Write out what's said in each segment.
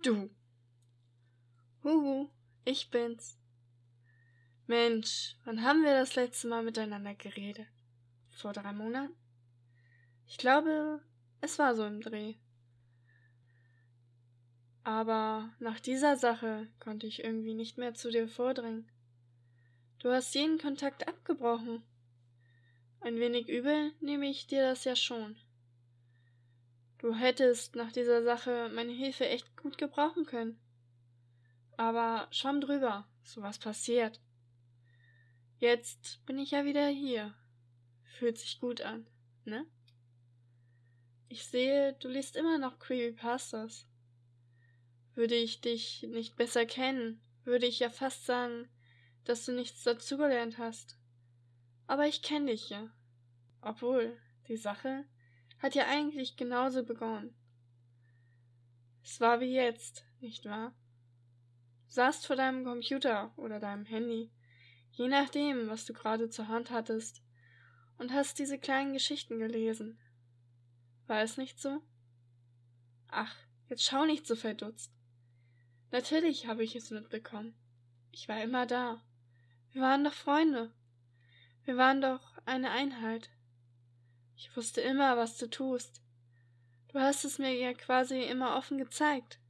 Du. Huhu, ich bin's. Mensch, wann haben wir das letzte Mal miteinander geredet? Vor drei Monaten? Ich glaube, es war so im Dreh. Aber nach dieser Sache konnte ich irgendwie nicht mehr zu dir vordringen. Du hast jeden Kontakt abgebrochen. Ein wenig übel nehme ich dir das ja schon. Du hättest nach dieser Sache meine Hilfe echt gut gebrauchen können. Aber schwamm drüber, sowas passiert. Jetzt bin ich ja wieder hier. Fühlt sich gut an, ne? Ich sehe, du liest immer noch Creepypastas. Würde ich dich nicht besser kennen, würde ich ja fast sagen, dass du nichts dazugelernt hast. Aber ich kenne dich ja. Obwohl, die Sache hat ja eigentlich genauso begonnen. Es war wie jetzt, nicht wahr? Du saßt vor deinem Computer oder deinem Handy, je nachdem, was du gerade zur Hand hattest, und hast diese kleinen Geschichten gelesen. War es nicht so? Ach, jetzt schau nicht so verdutzt. Natürlich habe ich es mitbekommen. Ich war immer da. Wir waren doch Freunde. Wir waren doch eine Einheit. Ich wusste immer, was du tust. Du hast es mir ja quasi immer offen gezeigt.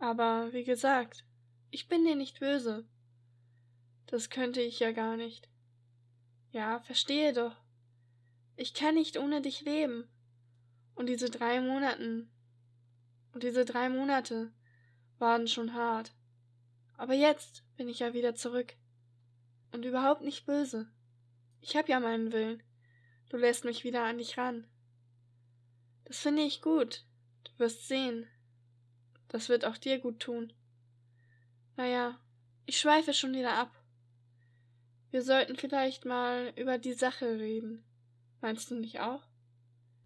Aber wie gesagt, ich bin dir nicht böse. Das könnte ich ja gar nicht. Ja, verstehe doch. Ich kann nicht ohne dich leben. Und diese drei Monaten. Und diese drei Monate waren schon hart. Aber jetzt bin ich ja wieder zurück. Und überhaupt nicht böse. Ich hab ja meinen Willen. Du lässt mich wieder an dich ran. Das finde ich gut. Du wirst sehen. Das wird auch dir gut tun. Naja, ich schweife schon wieder ab. Wir sollten vielleicht mal über die Sache reden. Meinst du nicht auch?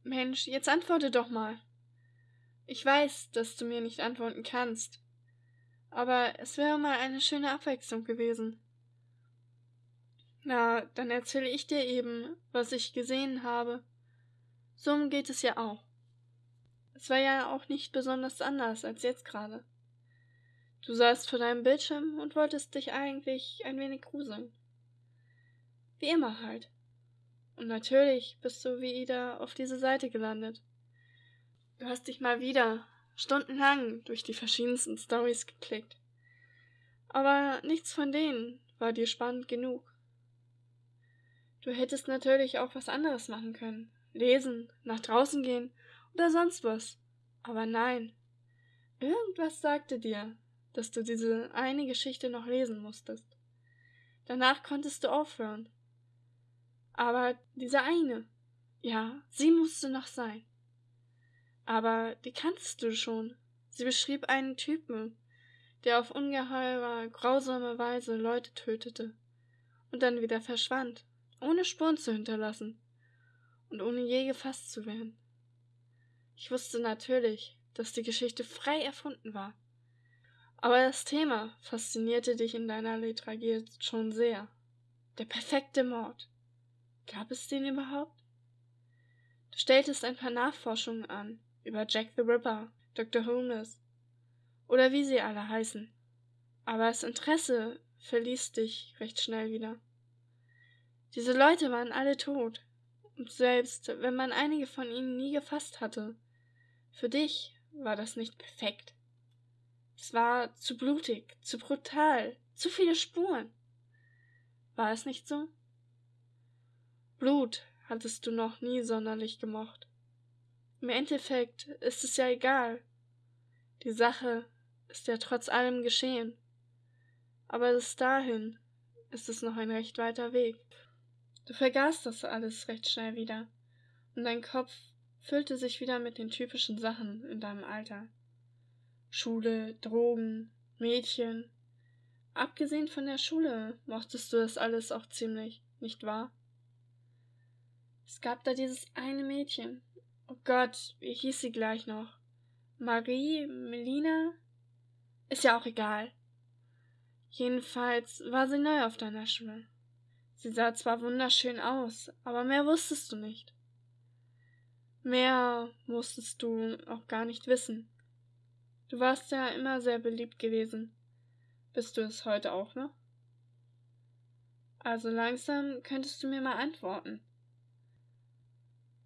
Mensch, jetzt antworte doch mal. Ich weiß, dass du mir nicht antworten kannst. Aber es wäre mal eine schöne Abwechslung gewesen. Na, dann erzähle ich dir eben, was ich gesehen habe. So geht es ja auch. Es war ja auch nicht besonders anders als jetzt gerade. Du saßt vor deinem Bildschirm und wolltest dich eigentlich ein wenig gruseln. Wie immer halt. Und natürlich bist du wieder auf diese Seite gelandet. Du hast dich mal wieder stundenlang durch die verschiedensten Stories geklickt. Aber nichts von denen war dir spannend genug. Du hättest natürlich auch was anderes machen können. Lesen, nach draußen gehen oder sonst was. Aber nein. Irgendwas sagte dir, dass du diese eine Geschichte noch lesen musstest. Danach konntest du aufhören. Aber diese eine, ja, sie musste noch sein. Aber die kanntest du schon. Sie beschrieb einen Typen, der auf ungeheurer, grausame Weise Leute tötete und dann wieder verschwand, ohne Spuren zu hinterlassen und ohne je gefasst zu werden. Ich wusste natürlich, dass die Geschichte frei erfunden war. Aber das Thema faszinierte dich in deiner Literatur schon sehr. Der perfekte Mord. Gab es den überhaupt? Du stelltest ein paar Nachforschungen an über Jack the Ripper, Dr. Holmes oder wie sie alle heißen. Aber das Interesse verließ dich recht schnell wieder. Diese Leute waren alle tot, und selbst wenn man einige von ihnen nie gefasst hatte, für dich war das nicht perfekt. Es war zu blutig, zu brutal, zu viele Spuren. War es nicht so? Blut hattest du noch nie sonderlich gemocht. Im Endeffekt ist es ja egal. Die Sache ist ja trotz allem geschehen. Aber bis dahin ist es noch ein recht weiter Weg. Du vergaßt das alles recht schnell wieder, und dein Kopf füllte sich wieder mit den typischen Sachen in deinem Alter. Schule, Drogen, Mädchen. Abgesehen von der Schule mochtest du das alles auch ziemlich, nicht wahr? Es gab da dieses eine Mädchen. Oh Gott, wie hieß sie gleich noch? Marie, Melina? Ist ja auch egal. Jedenfalls war sie neu auf deiner Schule. Sie sah zwar wunderschön aus, aber mehr wusstest du nicht. Mehr musstest du auch gar nicht wissen. Du warst ja immer sehr beliebt gewesen. Bist du es heute auch noch? Also langsam könntest du mir mal antworten.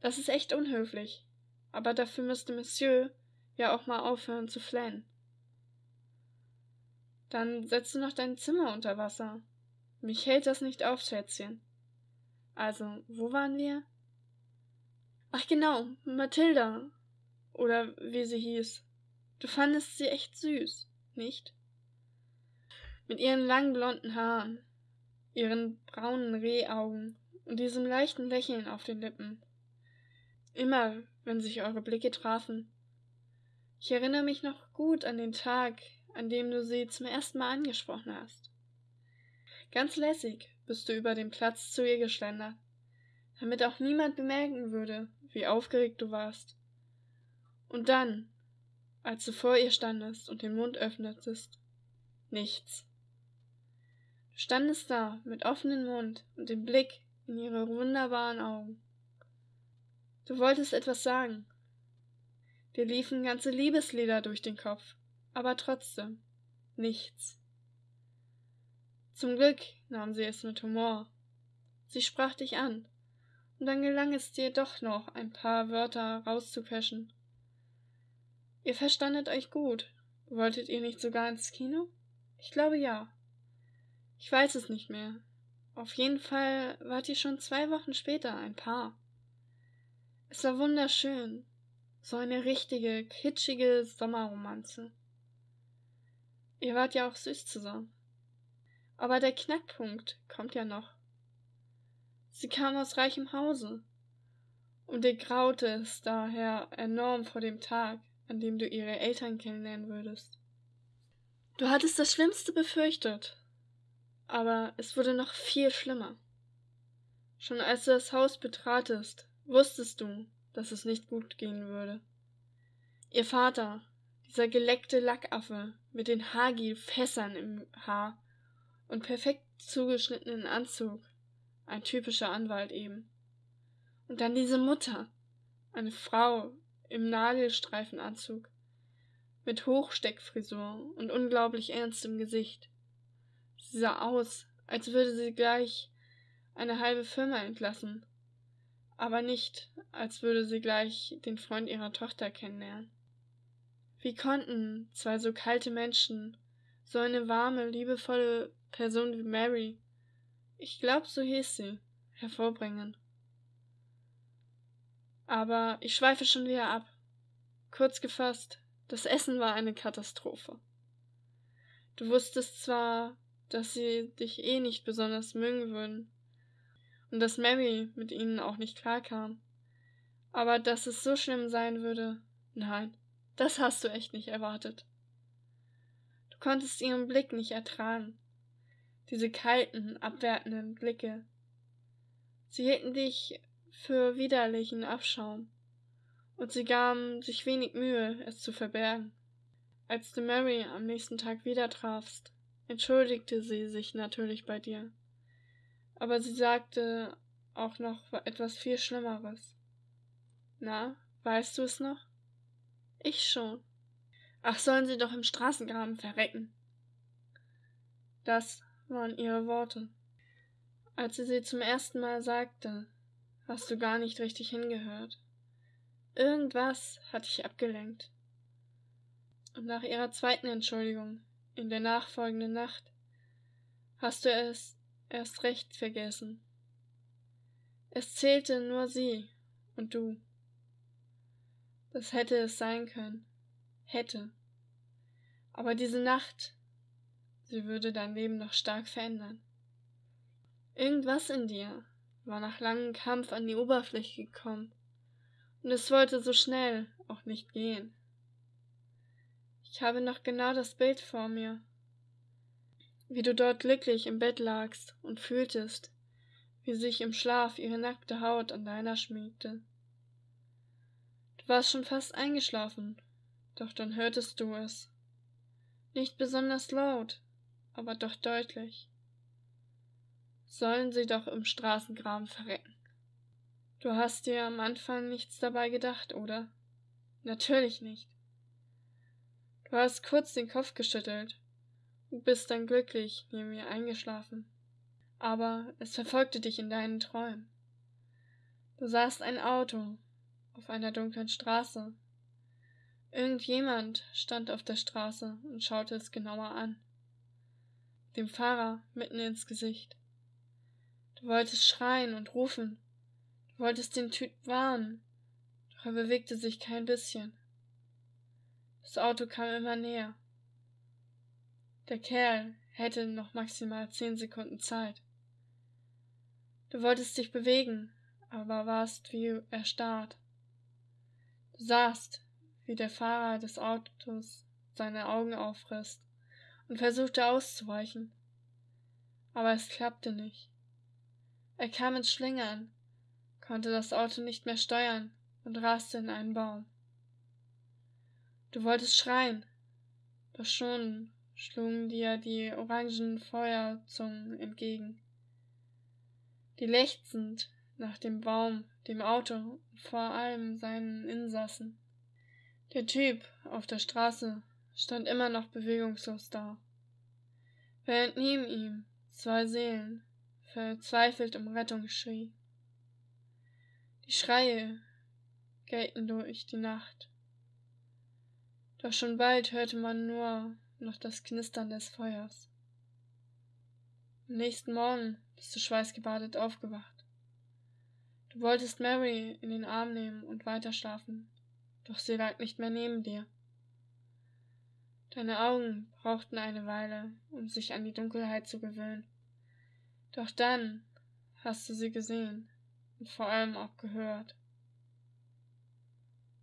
Das ist echt unhöflich, aber dafür müsste Monsieur ja auch mal aufhören zu flennen. Dann setzt du noch dein Zimmer unter Wasser. Mich hält das nicht auf, Schätzchen. Also, wo waren wir? Ach genau, Mathilda. Oder wie sie hieß. Du fandest sie echt süß, nicht? Mit ihren langen blonden Haaren, ihren braunen Rehaugen und diesem leichten Lächeln auf den Lippen. Immer, wenn sich eure Blicke trafen. Ich erinnere mich noch gut an den Tag, an dem du sie zum ersten Mal angesprochen hast. Ganz lässig bist du über den Platz zu ihr geschlendert, damit auch niemand bemerken würde, wie aufgeregt du warst. Und dann, als du vor ihr standest und den Mund öffnetest, nichts. Du standest da mit offenem Mund und dem Blick in ihre wunderbaren Augen. Du wolltest etwas sagen. Dir liefen ganze Liebeslieder durch den Kopf, aber trotzdem nichts. Zum Glück nahm sie es mit Humor. Sie sprach dich an, und dann gelang es dir doch noch, ein paar Wörter rauszuquetschen. Ihr verstandet euch gut. Wolltet ihr nicht sogar ins Kino? Ich glaube ja. Ich weiß es nicht mehr. Auf jeden Fall wart ihr schon zwei Wochen später ein Paar. Es war wunderschön. So eine richtige, kitschige Sommerromanze. Ihr wart ja auch süß zusammen. Aber der Knackpunkt kommt ja noch. Sie kam aus reichem Hause, und ihr graute es daher enorm vor dem Tag, an dem du ihre Eltern kennenlernen würdest. Du hattest das Schlimmste befürchtet, aber es wurde noch viel schlimmer. Schon als du das Haus betratest, wusstest du, dass es nicht gut gehen würde. Ihr Vater, dieser geleckte Lackaffe mit den Hagi-Fässern im Haar und perfekt zugeschnittenen Anzug, ein typischer Anwalt eben. Und dann diese Mutter, eine Frau im Nagelstreifenanzug, mit Hochsteckfrisur und unglaublich ernstem Gesicht. Sie sah aus, als würde sie gleich eine halbe Firma entlassen aber nicht, als würde sie gleich den Freund ihrer Tochter kennenlernen. Wie konnten zwei so kalte Menschen so eine warme, liebevolle Person wie Mary, ich glaube, so hieß sie, hervorbringen? Aber ich schweife schon wieder ab. Kurz gefasst, das Essen war eine Katastrophe. Du wusstest zwar, dass sie dich eh nicht besonders mögen würden, und dass Mary mit ihnen auch nicht klarkam. Aber dass es so schlimm sein würde, nein, das hast du echt nicht erwartet. Du konntest ihren Blick nicht ertragen, diese kalten, abwertenden Blicke. Sie hielten dich für widerlichen Abschaum, und sie gaben sich wenig Mühe, es zu verbergen. Als du Mary am nächsten Tag wieder trafst, entschuldigte sie sich natürlich bei dir aber sie sagte auch noch etwas viel Schlimmeres. Na, weißt du es noch? Ich schon. Ach, sollen sie doch im Straßengraben verrecken. Das waren ihre Worte. Als sie sie zum ersten Mal sagte, hast du gar nicht richtig hingehört. Irgendwas hat dich abgelenkt. Und nach ihrer zweiten Entschuldigung, in der nachfolgenden Nacht, hast du es erst recht vergessen. Es zählte nur sie und du. Das hätte es sein können. Hätte. Aber diese Nacht, sie würde dein Leben noch stark verändern. Irgendwas in dir war nach langem Kampf an die Oberfläche gekommen, und es wollte so schnell auch nicht gehen. Ich habe noch genau das Bild vor mir, wie du dort glücklich im Bett lagst und fühltest, wie sich im Schlaf ihre nackte Haut an deiner schmiegte. Du warst schon fast eingeschlafen, doch dann hörtest du es. Nicht besonders laut, aber doch deutlich. Sollen sie doch im Straßengraben verrecken. Du hast dir am Anfang nichts dabei gedacht, oder? Natürlich nicht. Du hast kurz den Kopf geschüttelt und bist dann glücklich neben mir eingeschlafen. Aber es verfolgte dich in deinen Träumen. Du sahst ein Auto auf einer dunklen Straße. Irgendjemand stand auf der Straße und schaute es genauer an. Dem Fahrer mitten ins Gesicht. Du wolltest schreien und rufen. Du wolltest den Typ warnen, doch er bewegte sich kein bisschen. Das Auto kam immer näher. Der Kerl hätte noch maximal zehn Sekunden Zeit. Du wolltest dich bewegen, aber warst wie erstarrt. Du sahst, wie der Fahrer des Autos seine Augen aufriss und versuchte auszuweichen. Aber es klappte nicht. Er kam ins Schlingern, konnte das Auto nicht mehr steuern und raste in einen Baum. Du wolltest schreien, doch schon schlugen dir die orangen Feuerzungen entgegen, die lechzend nach dem Baum, dem Auto und vor allem seinen Insassen. Der Typ auf der Straße stand immer noch bewegungslos da, während neben ihm zwei Seelen verzweifelt um Rettung schrie. Die Schreie gellten durch die Nacht. Doch schon bald hörte man nur noch das Knistern des Feuers. Am nächsten Morgen bist du schweißgebadet aufgewacht. Du wolltest Mary in den Arm nehmen und weiterschlafen, doch sie lag nicht mehr neben dir. Deine Augen brauchten eine Weile, um sich an die Dunkelheit zu gewöhnen. Doch dann hast du sie gesehen und vor allem auch gehört.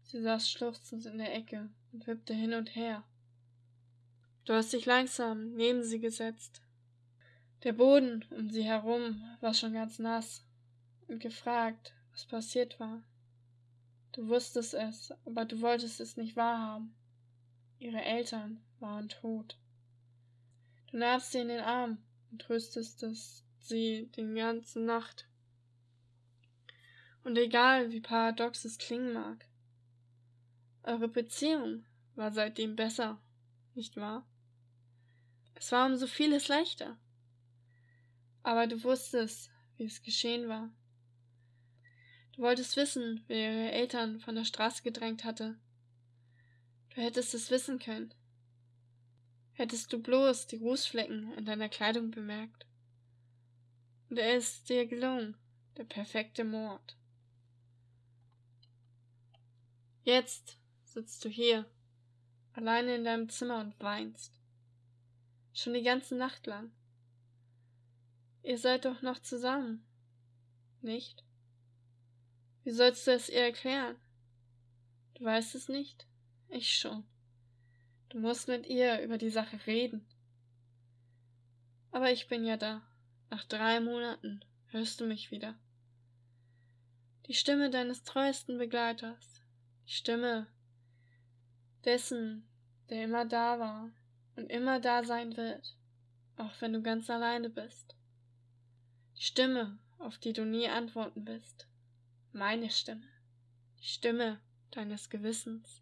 Sie saß schluchzend in der Ecke und wippte hin und her. Du hast dich langsam neben sie gesetzt. Der Boden um sie herum war schon ganz nass und gefragt, was passiert war. Du wusstest es, aber du wolltest es nicht wahrhaben. Ihre Eltern waren tot. Du nahmst sie in den Arm und tröstest sie die ganze Nacht. Und egal wie paradox es klingen mag, eure Beziehung war seitdem besser, nicht wahr? Es war um so vieles leichter. Aber du wusstest, wie es geschehen war. Du wolltest wissen, wer ihre Eltern von der Straße gedrängt hatte. Du hättest es wissen können. Hättest du bloß die Rußflecken an deiner Kleidung bemerkt. Und er ist dir gelungen, der perfekte Mord. Jetzt sitzt du hier, alleine in deinem Zimmer und weinst. Schon die ganze Nacht lang. Ihr seid doch noch zusammen, nicht? Wie sollst du es ihr erklären? Du weißt es nicht? Ich schon. Du musst mit ihr über die Sache reden. Aber ich bin ja da. Nach drei Monaten hörst du mich wieder. Die Stimme deines treuesten Begleiters. Die Stimme, dessen, der immer da war und immer da sein wird, auch wenn du ganz alleine bist. Die Stimme, auf die du nie antworten wirst. Meine Stimme. Die Stimme deines Gewissens.